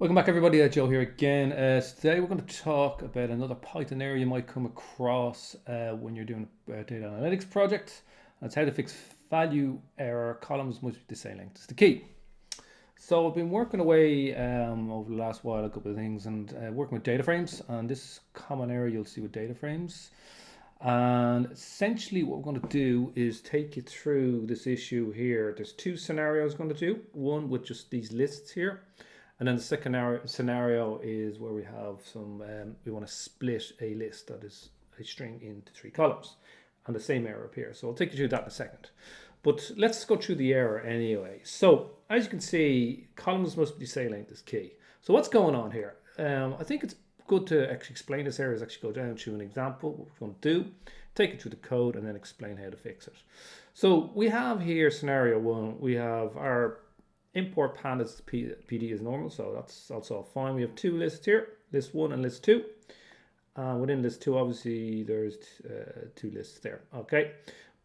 Welcome back everybody, uh, Joe here again. Uh, today we're going to talk about another Python error you might come across uh, when you're doing a data analytics project. That's how to fix value error, columns must be the same length. It's the key. So I've been working away um, over the last while a couple of things and uh, working with data frames and this common error you'll see with data frames. And essentially what we're going to do is take you through this issue here. There's two scenarios going to do. One with just these lists here and then the second scenario is where we have some, um, we want to split a list that is a string into three columns and the same error appears. So I'll take you through that in a second. But let's go through the error anyway. So as you can see, columns must be same length is key. So what's going on here? Um, I think it's good to actually explain this error is actually go down to an example, what we're going to do, take it through the code and then explain how to fix it. So we have here scenario one, we have our import pandas PD is normal, so that's also fine. We have two lists here, list one and list two. Uh, within list two, obviously, there's uh, two lists there. Okay,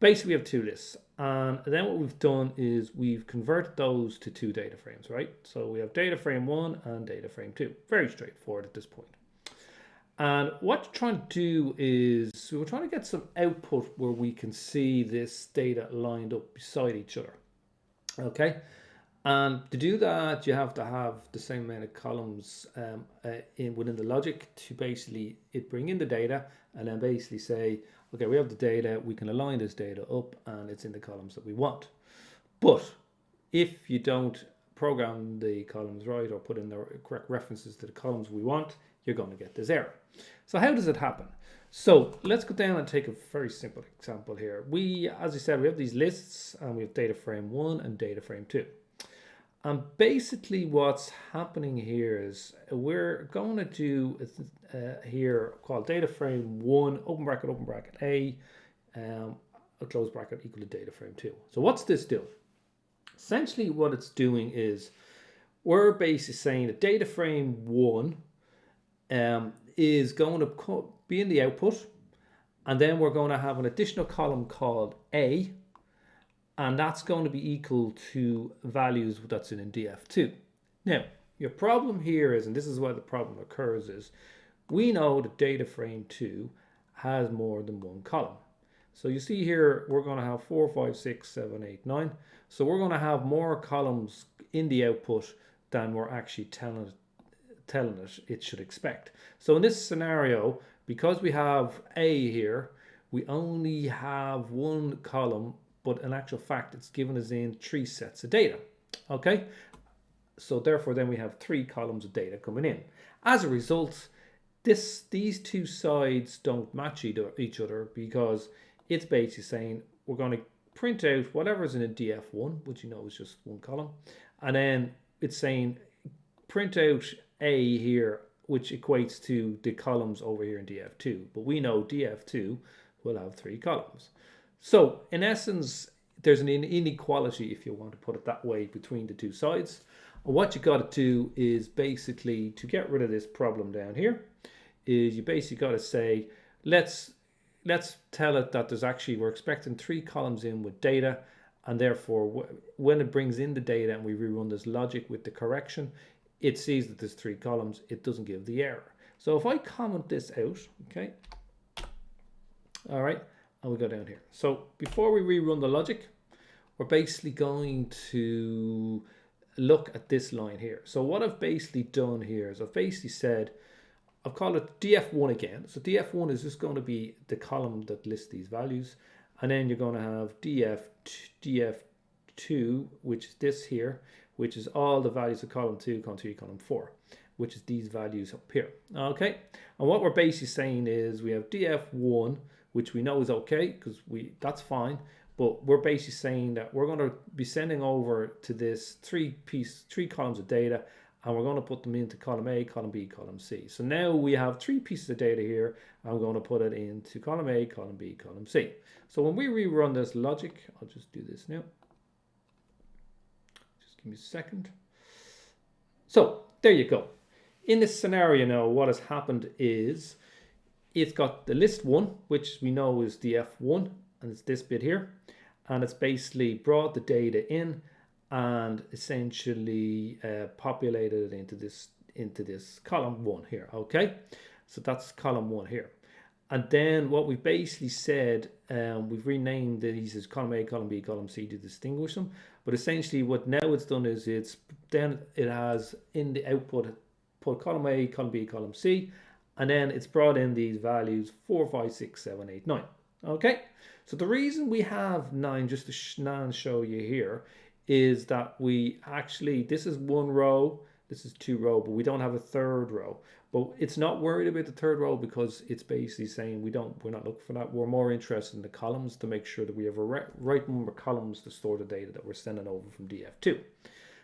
basically we have two lists. And then what we've done is we've converted those to two data frames, right? So we have data frame one and data frame two. Very straightforward at this point. And what you're trying to do is we're trying to get some output where we can see this data lined up beside each other. Okay, and to do that, you have to have the same amount of columns um, uh, in within the logic to basically it bring in the data and then basically say, okay, we have the data, we can align this data up and it's in the columns that we want. But if you don't program the columns right or put in the correct references to the columns we want, you're going to get this error. So how does it happen? So let's go down and take a very simple example here. We, as I said, we have these lists and we have data frame one and data frame two. And basically what's happening here is we're going to do uh, here called data frame one, open bracket, open bracket A, um, a close bracket equal to data frame two. So what's this do? Essentially what it's doing is we're basically saying that data frame one um, is going to be in the output and then we're going to have an additional column called A and that's going to be equal to values that's in df2. Now, your problem here is, and this is where the problem occurs, is we know that data frame 2 has more than one column. So you see here, we're going to have 4, 5, 6, 7, 8, 9. So we're going to have more columns in the output than we're actually telling it, telling it it should expect. So in this scenario, because we have A here, we only have one column but in actual fact, it's given us in three sets of data. Okay, so therefore then we have three columns of data coming in. As a result, this these two sides don't match each other because it's basically saying we're going to print out whatever's in a df1, which you know is just one column, and then it's saying print out a here, which equates to the columns over here in df2. But we know df2 will have three columns. So in essence, there's an inequality, if you want to put it that way, between the two sides. And what you got to do is basically to get rid of this problem down here, is you basically got to say, let's let's tell it that there's actually, we're expecting three columns in with data, and therefore when it brings in the data and we rerun this logic with the correction, it sees that there's three columns, it doesn't give the error. So if I comment this out, okay, all right, and we go down here. So before we rerun the logic, we're basically going to look at this line here. So what I've basically done here is I've basically said, I've called it df1 again. So df1 is just going to be the column that lists these values. And then you're going to have df, df2, which is this here, which is all the values of column 2, column 3, column 4, which is these values up here. Okay, and what we're basically saying is we have df1, which we know is okay because we that's fine. But we're basically saying that we're going to be sending over to this three piece, three columns of data, and we're going to put them into column A, column B, column C. So now we have three pieces of data here. I'm going to put it into column A, column B, column C. So when we rerun this logic, I'll just do this now. Just give me a second. So there you go. In this scenario now, what has happened is it's got the list one, which we know is the F1, and it's this bit here. And it's basically brought the data in and essentially uh, populated it into this into this column one here, okay? So that's column one here. And then what we've basically said, um, we've renamed these as column A, column B, column C to distinguish them. But essentially what now it's done is it's then it has in the output put column A, column B, column C, and then it's brought in these values 4, 5, 6, 7, 8, 9. Okay, so the reason we have 9, just to show you here, is that we actually, this is one row, this is two row, but we don't have a third row. But it's not worried about the third row because it's basically saying we don't, we're not looking for that. We're more interested in the columns to make sure that we have a right number of columns to store the data that we're sending over from DF2.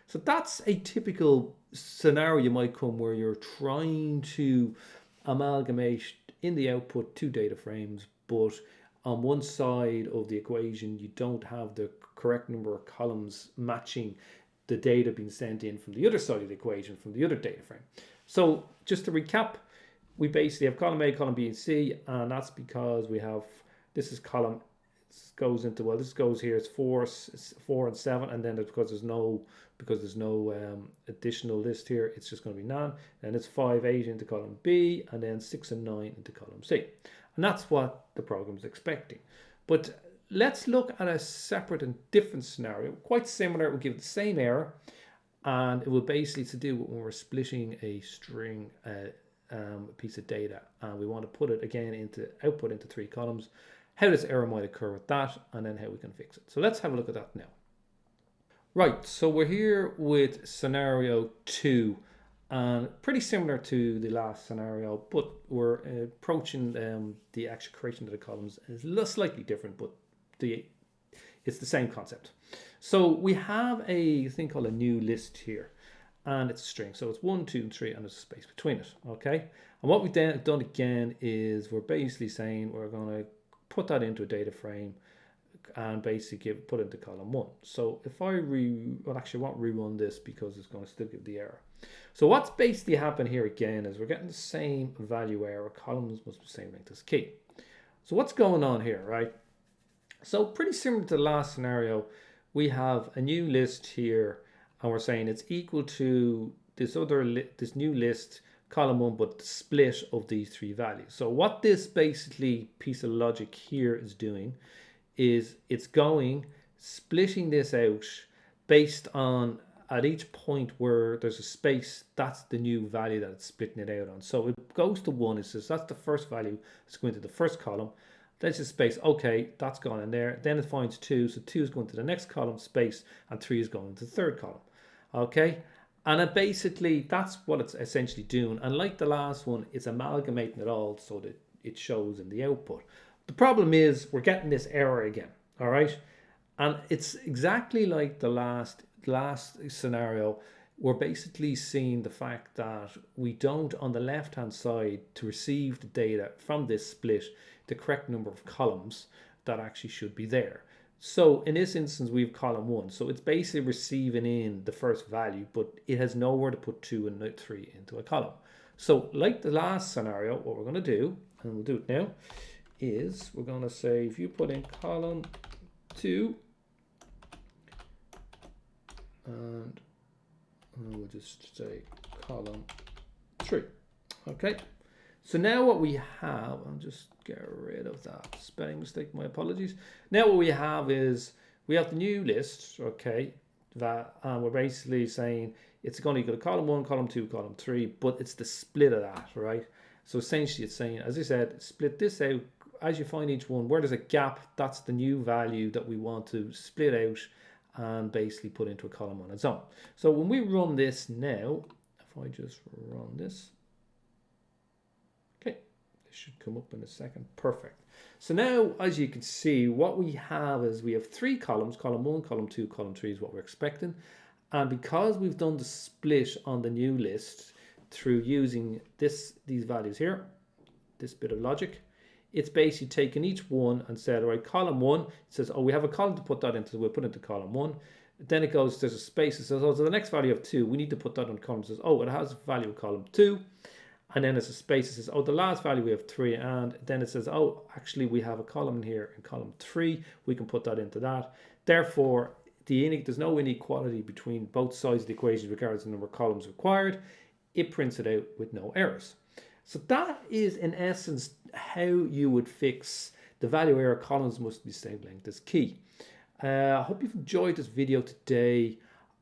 So that's a typical scenario you might come where you're trying to amalgamate in the output two data frames, but on one side of the equation, you don't have the correct number of columns matching the data being sent in from the other side of the equation, from the other data frame. So just to recap, we basically have column A, column B, and C, and that's because we have, this is column, goes into, well, this goes here, it's four, four and seven, and then because there's no, because there's no um, additional list here, it's just going to be none, and it's five, eight into column B, and then six and nine into column C. And that's what the program is expecting. But let's look at a separate and different scenario, quite similar, it will give the same error, and it will basically to do when we're splitting a string uh, um, piece of data and we want to put it again into output into three columns how this error might occur with that and then how we can fix it so let's have a look at that now right so we're here with scenario two and pretty similar to the last scenario but we're approaching um, the actual creation of the columns is slightly different but the it's the same concept so we have a thing called a new list here and it's a string. So it's one, two, and three, and there's a space between it. Okay. And what we've done, done again is we're basically saying we're going to put that into a data frame and basically give put into column one. So if I re, well actually I won't rerun this because it's going to still give the error. So what's basically happened here again is we're getting the same value error. Columns must be same length as key. So what's going on here, right? So pretty similar to the last scenario, we have a new list here and we're saying it's equal to this other this new list column one but the split of these three values so what this basically piece of logic here is doing is it's going splitting this out based on at each point where there's a space that's the new value that it's splitting it out on so it goes to one it says that's the first value it's going to the first column there's a space. Okay, that's gone in there. Then it finds two. So two is going to the next column space and three is going to the third column. Okay. And it basically, that's what it's essentially doing. And like the last one, it's amalgamating it all so that it shows in the output. The problem is we're getting this error again. All right. And it's exactly like the last last scenario. We're basically seeing the fact that we don't, on the left hand side, to receive the data from this split, the correct number of columns that actually should be there. So in this instance, we have column one. So it's basically receiving in the first value, but it has nowhere to put two and three into a column. So like the last scenario, what we're going to do, and we'll do it now, is we're going to say if you put in column two, and we'll just say column three. Okay. So now what we have, I'll just get rid of that spelling mistake, my apologies. Now what we have is, we have the new list, okay, that and we're basically saying it's going to equal to column one, column two, column three, but it's the split of that, right? So essentially it's saying, as I said, split this out as you find each one, where there's a gap, that's the new value that we want to split out and basically put into a column on its own. So when we run this now, if I just run this should come up in a second. Perfect. So now, as you can see, what we have is we have three columns, column one, column two, column three is what we're expecting. And because we've done the split on the new list through using this these values here, this bit of logic, it's basically taken each one and said, all right, column one, it says, oh, we have a column to put that into, so we'll put it into column one. Then it goes, there's a space, it says, oh, so the next value of two, we need to put that on column, it says, oh, it has value of column two and then there's a space it says, oh, the last value we have three, and then it says, oh, actually we have a column here in column three, we can put that into that. Therefore, the there's no inequality between both sides of the equation regards the number of columns required. it prints it out with no errors. So that is in essence how you would fix the value error columns must be same length as key. Uh, I hope you've enjoyed this video today.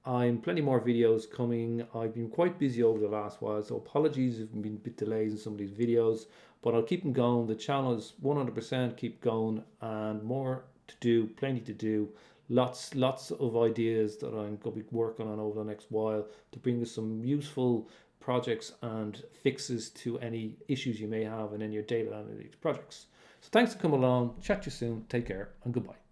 I'm plenty more videos coming. I've been quite busy over the last while, so apologies if have been a bit delays in some of these videos, but I'll keep them going. The channel is 100% keep going and more to do, plenty to do. Lots, lots of ideas that I'm going to be working on over the next while to bring you some useful projects and fixes to any issues you may have in any of your data analytics projects. So thanks for coming along. Chat to you soon. Take care and goodbye.